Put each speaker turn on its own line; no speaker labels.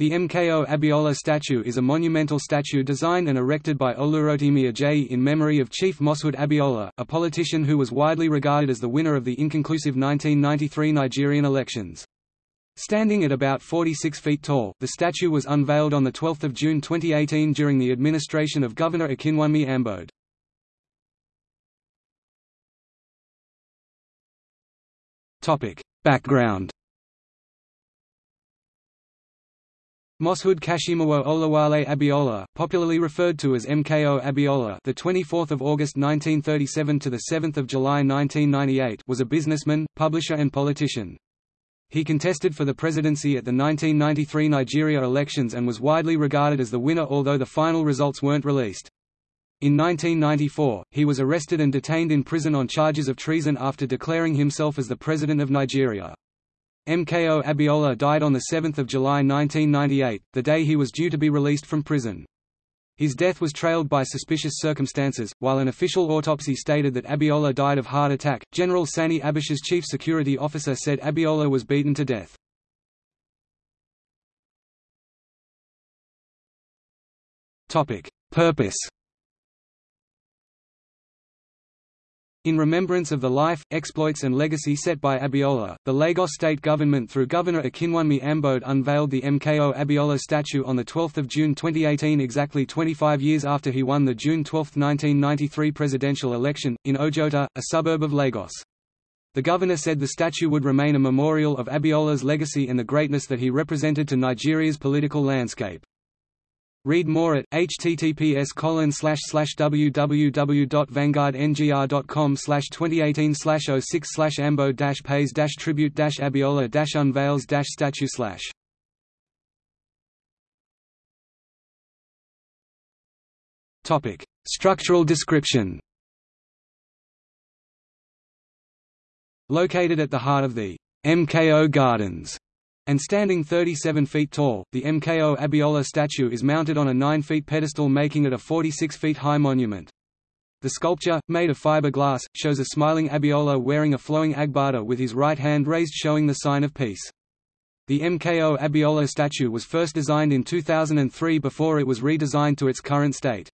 The MKO Abiola statue is a monumental statue designed and erected by Olurotimi Ajayi in memory of Chief Moshood Abiola, a politician who was widely regarded as the winner of the inconclusive 1993 Nigerian elections. Standing at about 46 feet tall, the statue was unveiled on 12 June 2018 during the administration of Governor Akinwunmi Ambode. Background Moshood Kashimawo Olawale Abiola, popularly referred to as MKO Abiola, the 24th of August 1937 to the 7th of July 1998, was a businessman, publisher and politician. He contested for the presidency at the 1993 Nigeria elections and was widely regarded as the winner although the final results weren't released. In 1994, he was arrested and detained in prison on charges of treason after declaring himself as the President of Nigeria. MKO Abiola died on 7 July 1998, the day he was due to be released from prison. His death was trailed by suspicious circumstances. While an official autopsy stated that Abiola died of heart attack, General Sani Abacha's chief security officer said Abiola was beaten to death. Topic: Purpose In remembrance of the life, exploits and legacy set by Abiola, the Lagos state government through Governor Akinwunmi Ambode unveiled the MKO Abiola statue on 12 June 2018 exactly 25 years after he won the June 12, 1993 presidential election, in Ojota, a suburb of Lagos. The governor said the statue would remain a memorial of Abiola's legacy and the greatness that he represented to Nigeria's political landscape. Read more at https www.vanguardngr.com 2018 06 ambo pays tribute abiola unveils statue Topic: Structural description. Located at the heart of the MKO Gardens and standing 37 feet tall, the MKO Abiola statue is mounted on a 9 feet pedestal making it a 46 feet high monument. The sculpture, made of fiberglass, shows a smiling Abiola wearing a flowing agbada with his right hand raised showing the sign of peace. The MKO Abiola statue was first designed in 2003 before it was redesigned to its current state.